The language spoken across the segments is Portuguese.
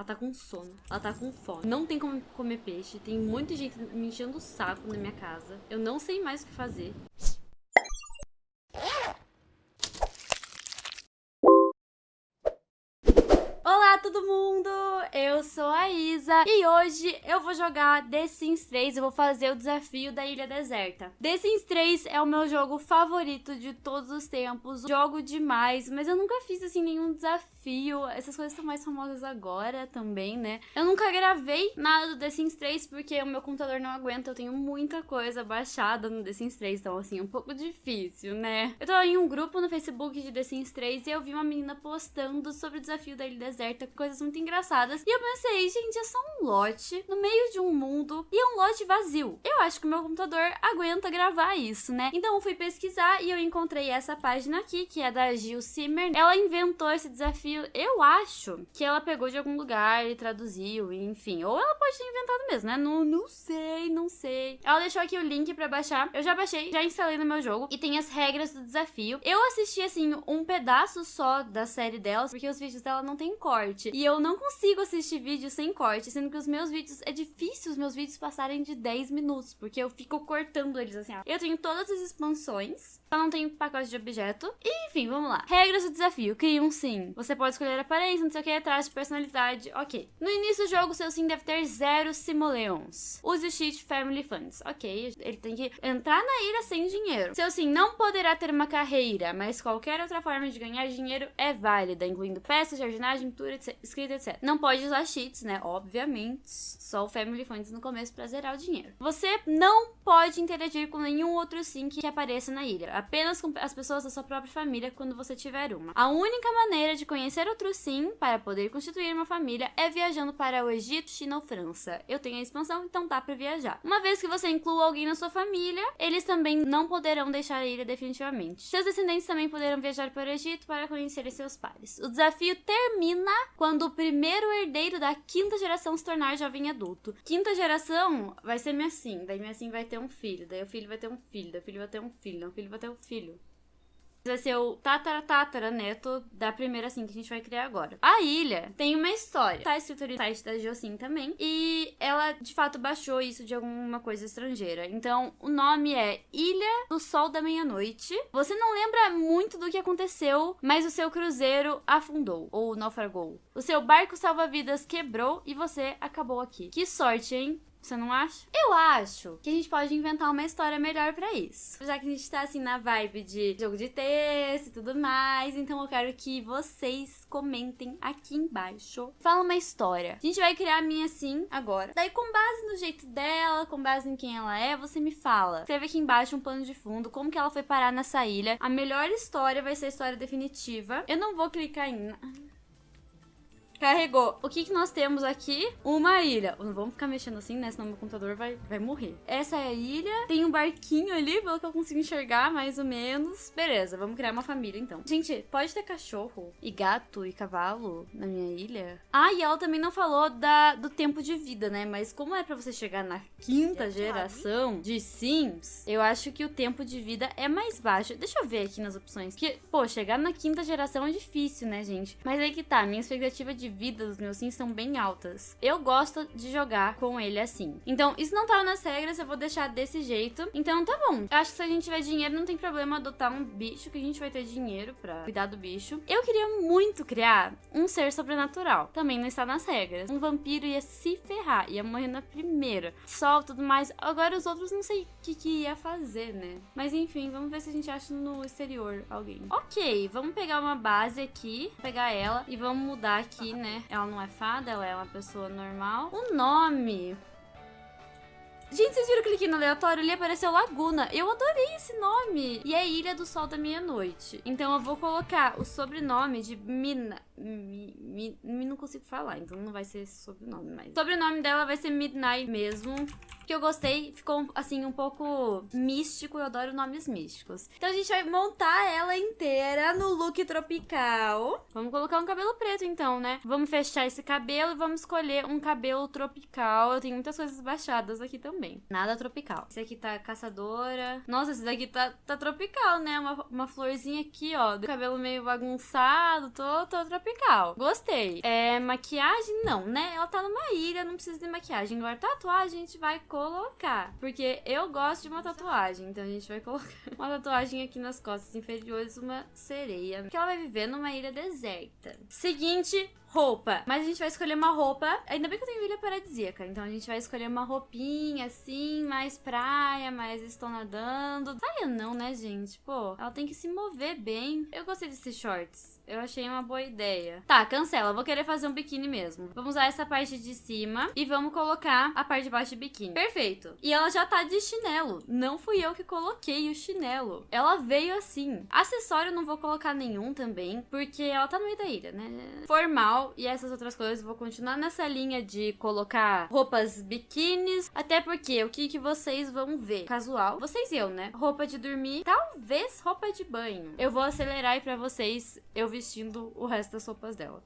Ela tá com sono. Ela tá com fome. Não tem como comer peixe. Tem muita gente me enchendo o saco na minha casa. Eu não sei mais o que fazer. Olá, todo mundo! Eu sou a Isa e hoje eu vou jogar The Sims 3. Eu vou fazer o desafio da Ilha Deserta. The Sims 3 é o meu jogo favorito de todos os tempos. Jogo demais, mas eu nunca fiz assim nenhum desafio. Essas coisas são mais famosas agora também, né? Eu nunca gravei nada do The Sims 3 porque o meu computador não aguenta. Eu tenho muita coisa baixada no The Sims 3, então assim, é um pouco difícil, né? Eu tô em um grupo no Facebook de The Sims 3 e eu vi uma menina postando sobre o desafio da Ilha Deserta, coisas muito engraçadas. E eu pensei, gente, é só um lote no meio de um mundo e é um lote vazio. Eu acho que o meu computador aguenta gravar isso, né? Então eu fui pesquisar e eu encontrei essa página aqui, que é da Gil Simmer. Ela inventou esse desafio eu acho que ela pegou de algum lugar e traduziu, enfim. Ou ela pode ter inventado mesmo, né? Não, não sei, não sei. Ela deixou aqui o link pra baixar. Eu já baixei, já instalei no meu jogo. E tem as regras do desafio. Eu assisti, assim, um pedaço só da série delas, porque os vídeos dela não tem corte. E eu não consigo assistir vídeo sem corte, sendo que os meus vídeos... É difícil os meus vídeos passarem de 10 minutos, porque eu fico cortando eles, assim, ó. Eu tenho todas as expansões, só não tenho pacote de objeto. E, enfim, vamos lá. Regras do desafio. Cria um sim. Você pode escolher aparência, não sei o que, traço de personalidade, ok. No início do jogo, seu sim deve ter zero simoleons. Use o cheat Family Funds, ok. Ele tem que entrar na ilha sem dinheiro. Seu sim não poderá ter uma carreira, mas qualquer outra forma de ganhar dinheiro é válida, incluindo peças, jardinagem, pintura, etc, escrita, etc. Não pode usar cheats, né? Obviamente. Só o Family Funds no começo pra zerar o dinheiro. Você não pode interagir com nenhum outro sim que apareça na ilha. Apenas com as pessoas da sua própria família quando você tiver uma. A única maneira de conhecer conhecer outro sim para poder constituir uma família é viajando para o Egito, China ou França. Eu tenho a expansão, então dá para viajar. Uma vez que você inclua alguém na sua família, eles também não poderão deixar a ilha definitivamente. Seus descendentes também poderão viajar para o Egito para conhecer seus pares. O desafio termina quando o primeiro herdeiro da quinta geração se tornar jovem adulto. Quinta geração vai ser minha sim, daí minha sim vai ter um filho, daí o filho vai ter um filho, daí o filho vai ter um filho, daí o filho vai ter um filho vai ser o tatara tatara neto da primeira assim que a gente vai criar agora. A ilha tem uma história. Tá escrito no site da Geosim também. E ela de fato baixou isso de alguma coisa estrangeira. Então o nome é Ilha do Sol da Meia-Noite. Você não lembra muito do que aconteceu, mas o seu cruzeiro afundou ou naufragou. O seu barco salva-vidas quebrou e você acabou aqui. Que sorte, hein? Você não acha? Eu acho que a gente pode inventar uma história melhor para isso. Já que a gente tá assim na vibe de jogo de texto e tudo mais, então eu quero que vocês comentem aqui embaixo. Fala uma história. A gente vai criar a minha assim agora. Daí com base no jeito dela, com base em quem ela é, você me fala. Escreve aqui embaixo um plano de fundo, como que ela foi parar nessa ilha. A melhor história vai ser a história definitiva. Eu não vou clicar em Carregou. O que, que nós temos aqui? Uma ilha. Não vamos ficar mexendo assim, né? Senão meu computador vai, vai morrer. Essa é a ilha. Tem um barquinho ali, pelo que eu consigo enxergar, mais ou menos. Beleza, vamos criar uma família, então. Gente, pode ter cachorro e gato e cavalo na minha ilha? Ah, e ela também não falou da, do tempo de vida, né? Mas como é pra você chegar na quinta geração de Sims, eu acho que o tempo de vida é mais baixo. Deixa eu ver aqui nas opções. Que, pô, chegar na quinta geração é difícil, né, gente? Mas aí que tá, minha expectativa de vida dos meus sims são bem altas. Eu gosto de jogar com ele assim. Então, isso não tava nas regras, eu vou deixar desse jeito. Então, tá bom. Eu acho que se a gente tiver dinheiro, não tem problema adotar um bicho, que a gente vai ter dinheiro pra cuidar do bicho. Eu queria muito criar um ser sobrenatural. Também não está nas regras. Um vampiro ia se ferrar, ia morrer na primeira. Sol, tudo mais. Agora os outros não sei o que, que ia fazer, né? Mas enfim, vamos ver se a gente acha no exterior alguém. Ok, vamos pegar uma base aqui, pegar ela e vamos mudar aqui, né? Ela não é fada, ela é uma pessoa normal. O nome... Gente, vocês viram que cliquei no aleatório? Ali apareceu Laguna. Eu adorei esse nome. E é Ilha do Sol da Meia-Noite. Então eu vou colocar o sobrenome de Mina... Mi, mi, não consigo falar, então não vai ser esse sobrenome, mas... O sobrenome dela vai ser Midnight mesmo porque eu gostei, ficou assim um pouco místico, eu adoro nomes místicos. Então a gente vai montar ela inteira no look tropical. Vamos colocar um cabelo preto então, né? Vamos fechar esse cabelo e vamos escolher um cabelo tropical. Eu tenho muitas coisas baixadas aqui também. Nada tropical. Esse aqui tá caçadora. Nossa, esse daqui tá, tá tropical, né? Uma, uma florzinha aqui, ó. Do cabelo meio bagunçado, tô, tô tropical. Gostei. É, maquiagem, não, né? Ela tá numa ilha, não precisa de maquiagem. Agora, tatuagem a gente vai colocar. Porque eu gosto de uma tatuagem, então a gente vai colocar uma tatuagem aqui nas costas inferiores, uma sereia. Que ela vai viver numa ilha deserta. Seguinte, roupa. Mas a gente vai escolher uma roupa. Ainda bem que eu tenho ilha paradisíaca. Então a gente vai escolher uma roupinha assim, mais praia, mais estou nadando. Saia não, né, gente? Pô, ela tem que se mover bem. Eu gostei desses shorts. Eu achei uma boa ideia. Tá, cancela. Vou querer fazer um biquíni mesmo. Vamos usar essa parte de cima e vamos colocar a parte de baixo de biquíni. Perfeito. E ela já tá de chinelo. Não fui eu que coloquei o chinelo. Ela veio assim. Acessório não vou colocar nenhum também, porque ela tá no meio da ilha, né? Formal e essas outras coisas. Vou continuar nessa linha de colocar roupas biquínis. Até porque o que, que vocês vão ver? Casual. Vocês e eu, né? Roupa de dormir. Talvez roupa de banho. Eu vou acelerar aí pra vocês. Eu vestindo o resto das roupas dela.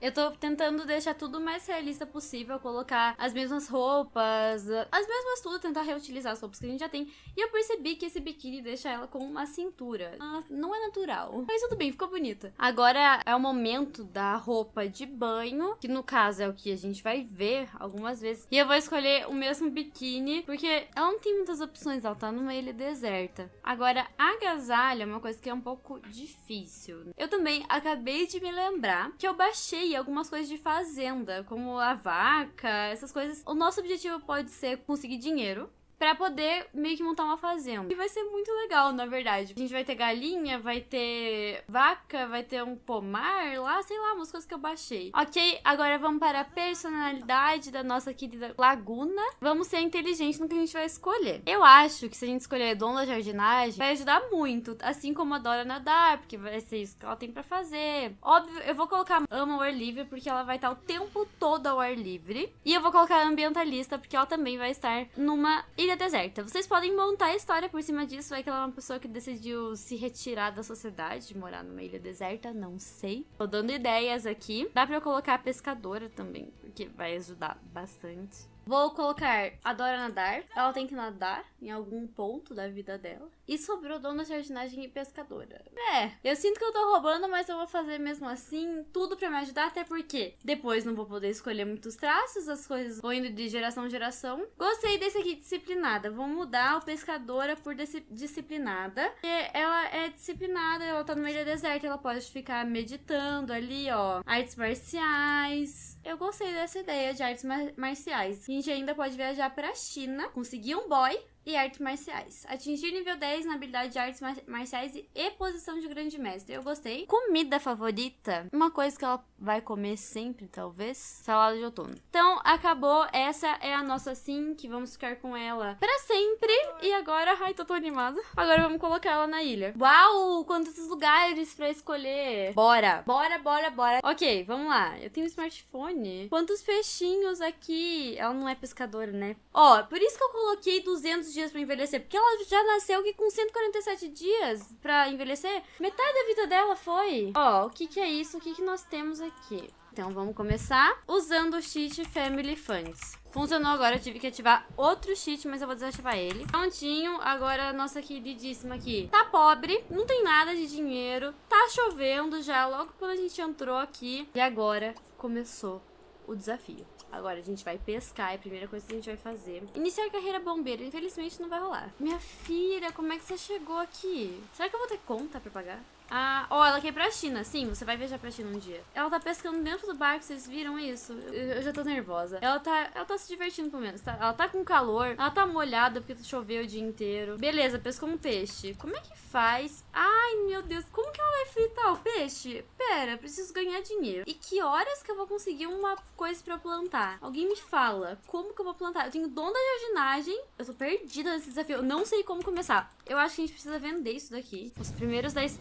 Eu tô tentando deixar tudo mais realista possível, colocar as mesmas roupas, as mesmas tudo, tentar reutilizar as roupas que a gente já tem. E eu percebi que esse biquíni deixa ela com uma cintura. Ah, não é natural. Mas tudo bem, ficou bonita. Agora é o momento da roupa de banho, que no caso é o que a gente vai ver algumas vezes. E eu vou escolher o mesmo biquíni, porque ela não tem muitas opções, ela tá numa ilha deserta. Agora, agasalho é uma coisa que é um pouco difícil. Eu também acabei de me lembrar que eu baixei algumas coisas de fazenda, como a vaca, essas coisas. O nosso objetivo pode ser conseguir dinheiro para poder meio que montar uma fazenda. E vai ser muito legal, na verdade. A gente vai ter galinha, vai ter vaca, vai ter um pomar lá, sei lá, umas coisas que eu baixei. Ok, agora vamos para a personalidade da nossa querida Laguna. Vamos ser inteligentes no que a gente vai escolher. Eu acho que se a gente escolher Dom da Jardinagem, vai ajudar muito. Assim como adora nadar, porque vai ser isso que ela tem para fazer. Óbvio, eu vou colocar ama o ar livre, porque ela vai estar o tempo todo ao ar livre. E eu vou colocar ambientalista, porque ela também vai estar numa ilha deserta. Vocês podem montar a história por cima disso. Vai que ela é uma pessoa que decidiu se retirar da sociedade, morar numa ilha deserta, não sei. Tô dando ideias aqui. Dá pra eu colocar a pescadora também, porque vai ajudar bastante. Vou colocar adora nadar. Ela tem que nadar em algum ponto da vida dela. E sobrou dona jardinagem e pescadora. É, eu sinto que eu tô roubando, mas eu vou fazer mesmo assim, tudo para me ajudar, até porque depois não vou poder escolher muitos traços, as coisas vão indo de geração em geração. Gostei desse aqui, disciplinada. Vou mudar o pescadora por disciplinada. Porque ela é disciplinada, ela tá numa ilha deserta, ela pode ficar meditando ali, ó. Artes marciais. Eu gostei dessa ideia de artes mar marciais. A gente ainda pode viajar pra China, conseguir um boy e artes marciais. Atingir nível 10 na habilidade de artes marciais e posição de grande mestre. Eu gostei. Comida favorita? Uma coisa que ela vai comer sempre, talvez. Salada de outono. Então, acabou. Essa é a nossa sim, que vamos ficar com ela para sempre. E agora, ai, tô tão animada. Agora vamos colocar ela na ilha. Uau, quantos lugares para escolher. Bora, bora, bora, bora. Ok, vamos lá. Eu tenho um smartphone. Quantos peixinhos aqui? Ela não é pescadora, né? Ó, por isso que eu coloquei 200 dias para envelhecer, porque ela já nasceu que com 147 dias para envelhecer, metade da vida dela foi. Ó, o que que é isso? O que que nós temos aqui? Então vamos começar usando o cheat Family Funds. Funcionou agora, eu tive que ativar outro cheat, mas eu vou desativar ele. Prontinho, agora a nossa queridíssima aqui tá pobre, não tem nada de dinheiro, tá chovendo já logo quando a gente entrou aqui. E agora começou o desafio. Agora a gente vai pescar, é a primeira coisa que a gente vai fazer. Iniciar carreira bombeira, infelizmente não vai rolar. Minha filha, como é que você chegou aqui? Será que eu vou ter conta pra pagar? Ah, oh, ela quer ir pra China. Sim, você vai viajar pra China um dia. Ela tá pescando dentro do barco, vocês viram isso? Eu, eu já tô nervosa. Ela tá, ela tá se divertindo pelo menos, tá? Ela tá com calor, ela tá molhada porque choveu o dia inteiro. Beleza, pescou um peixe. Como é que faz? Ai, meu Deus, como que ela vai fritar o peixe? Pera, preciso ganhar dinheiro. E que horas que eu vou conseguir uma coisa pra plantar? Alguém me fala, como que eu vou plantar? Eu tenho dom da jardinagem, eu tô perdida nesse desafio, eu não sei como começar. Eu acho que a gente precisa vender isso daqui. Os primeiros 10...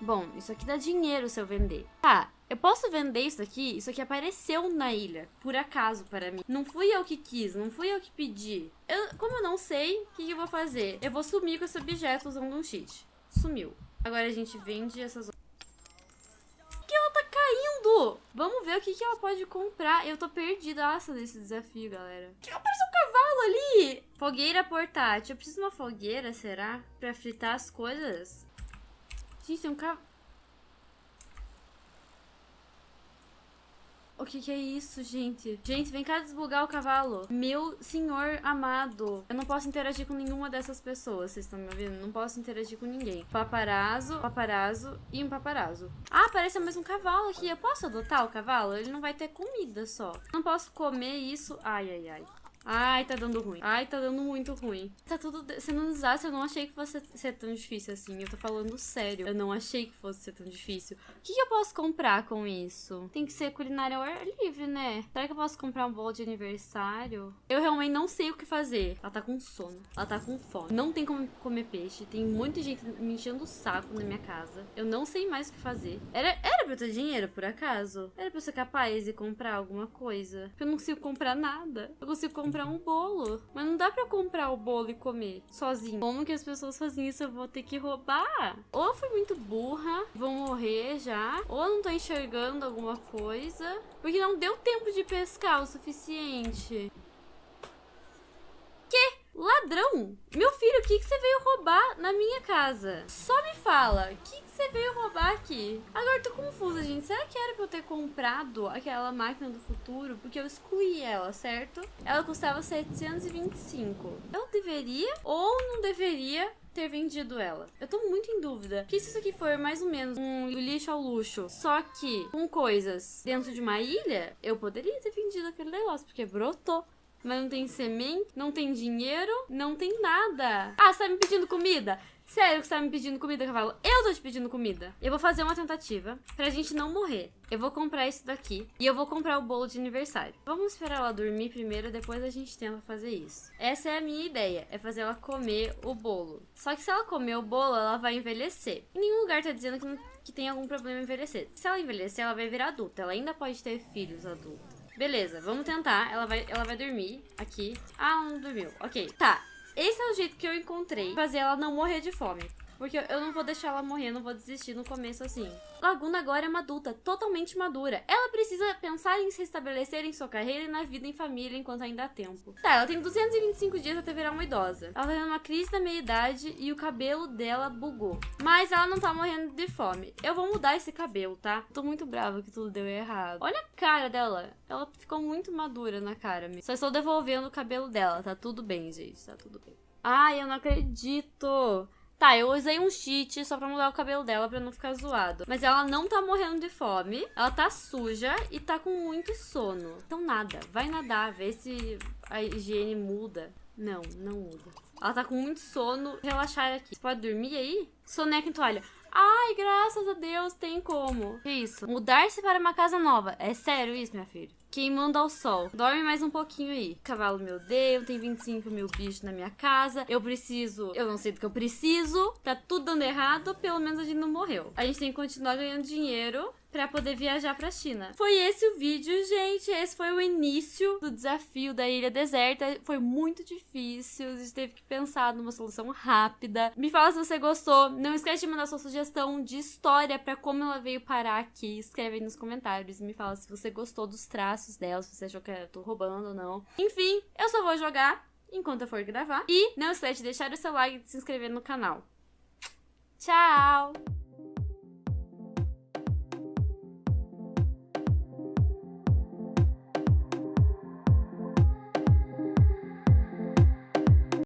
Bom, isso aqui dá dinheiro se eu vender. Tá, Eu posso vender isso aqui? Isso aqui apareceu na ilha, por acaso para mim. Não fui eu que quis, não fui eu que pedi. Eu, como eu não sei, o que, que eu vou fazer? Eu vou sumir com esse objeto usando um cheat. Sumiu. Agora a gente vende essas... que ela tá caindo? Vamos ver o que, que ela pode comprar. Eu tô perdidaça desse desafio, galera. Que apareceu um cavalo ali! Fogueira portátil. Eu preciso de uma fogueira, será? Pra fritar as coisas? Tem um cavalo... O que que é isso, gente? Gente, vem cá desbugar o cavalo. Meu senhor amado. Eu não posso interagir com nenhuma dessas pessoas, vocês estão me ouvindo? Não posso interagir com ninguém. Paparazzo, paparazzo e um paparazzo. Ah, apareceu mais um cavalo aqui. Eu posso adotar o cavalo? Ele não vai ter comida só. Não posso comer isso. Ai, ai, ai. Ai, tá dando ruim. Ai, tá dando muito ruim. Tá tudo sendo um desastre. Eu não achei que fosse ser tão difícil assim. Eu tô falando sério. Eu não achei que fosse ser tão difícil. O que, que eu posso comprar com isso? Tem que ser culinária ao ar livre, né? Será que eu posso comprar um bolo de aniversário? Eu realmente não sei o que fazer. Ela tá com sono. Ela tá com fome. Não tem como comer peixe. Tem muita gente me enchendo o saco na minha casa. Eu não sei mais o que fazer. Era, era pra eu ter dinheiro, por acaso? Era pra eu ser capaz de comprar alguma coisa? Eu não consigo comprar nada. Eu consigo comprar comprar um bolo. Mas não dá pra comprar o bolo e comer sozinho. Como que as pessoas fazem isso? Eu vou ter que roubar. Ou fui muito burra, vou morrer já. Ou não tô enxergando alguma coisa. Porque não deu tempo de pescar o suficiente. Ladrão! Meu filho, o que, que você veio roubar na minha casa? Só me fala, o que, que você veio roubar aqui? Agora tô confusa, gente. Será que era pra eu ter comprado aquela máquina do futuro? Porque eu excluí ela, certo? Ela custava 725. Eu deveria ou não deveria ter vendido ela. Eu tô muito em dúvida. Que se isso aqui for mais ou menos um lixo ao luxo, só que com coisas dentro de uma ilha, eu poderia ter vendido aquele negócio, porque brotou. Mas não tem semente, não tem dinheiro, não tem nada. Ah, você tá me pedindo comida? Sério que você tá me pedindo comida, cavalo? Eu tô te pedindo comida. Eu vou fazer uma tentativa pra gente não morrer. Eu vou comprar isso daqui e eu vou comprar o bolo de aniversário. Vamos esperar ela dormir primeiro, depois a gente tenta fazer isso. Essa é a minha ideia, é fazer ela comer o bolo. Só que se ela comer o bolo, ela vai envelhecer. Em nenhum lugar tá dizendo que, não, que tem algum problema em envelhecer. Se ela envelhecer, ela vai virar adulta. Ela ainda pode ter filhos adultos. Beleza, vamos tentar. Ela vai, ela vai dormir aqui. Ah, não dormiu. Ok. Tá. Esse é o jeito que eu encontrei. Fazer ela não morrer de fome. Porque eu não vou deixar ela morrer, não vou desistir no começo assim. Laguna agora é uma adulta, totalmente madura. Ela precisa pensar em se restabelecer em sua carreira e na vida em família enquanto ainda há tempo. Tá, ela tem 225 dias até virar uma idosa. Ela tá tendo uma crise da meia-idade e o cabelo dela bugou. Mas ela não tá morrendo de fome. Eu vou mudar esse cabelo, tá? Tô muito brava que tudo deu errado. Olha a cara dela. Ela ficou muito madura na cara. Só estou devolvendo o cabelo dela. Tá tudo bem, gente. Tá tudo bem. Ai, eu não acredito. Tá, eu usei um cheat só pra mudar o cabelo dela pra não ficar zoado. Mas ela não tá morrendo de fome. Ela tá suja e tá com muito sono. Então nada, vai nadar, vê se a higiene muda. Não, não muda. Ela tá com muito sono. Relaxar aqui. Você pode dormir aí? Soneca em toalha. Ai, graças a Deus, tem como. Que isso? Mudar-se para uma casa nova. É sério isso, minha filha? Queimando ao sol. Dorme mais um pouquinho aí. Cavalo me odeia, tem 25 mil bichos na minha casa. Eu preciso... Eu não sei do que eu preciso. Tá tudo dando errado, pelo menos a gente não morreu. A gente tem que continuar ganhando dinheiro para poder viajar para China. Foi esse o vídeo, gente. Esse foi o início do desafio da ilha deserta. Foi muito difícil. A gente teve que pensar numa solução rápida. Me fala se você gostou. Não esquece de mandar sua sugestão de história para como ela veio parar aqui. Escreve aí nos comentários me fala se você gostou dos traços dela, se você achou que eu tô roubando ou não. Enfim, eu só vou jogar enquanto eu for gravar. E não esquece de deixar o seu like e de se inscrever no canal. Tchau!